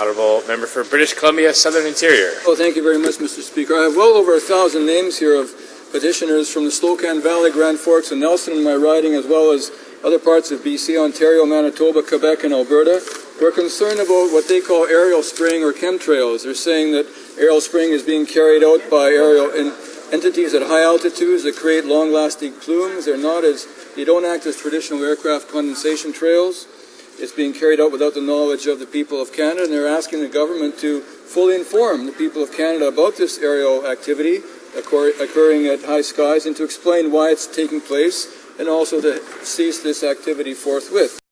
Honourable Member for British Columbia Southern Interior. Oh, thank you very much, Mr. Speaker. I have well over a thousand names here of petitioners from the Slocan Valley, Grand Forks, and Nelson in my riding, as well as other parts of BC, Ontario, Manitoba, Quebec, and Alberta. We're concerned about what they call aerial spraying or chemtrails. They're saying that aerial spraying is being carried out by aerial entities at high altitudes that create long-lasting plumes. They're not as, they don't act as traditional aircraft condensation trails. It's being carried out without the knowledge of the people of Canada, and they're asking the government to fully inform the people of Canada about this aerial activity occur occurring at high skies and to explain why it's taking place and also to cease this activity forthwith.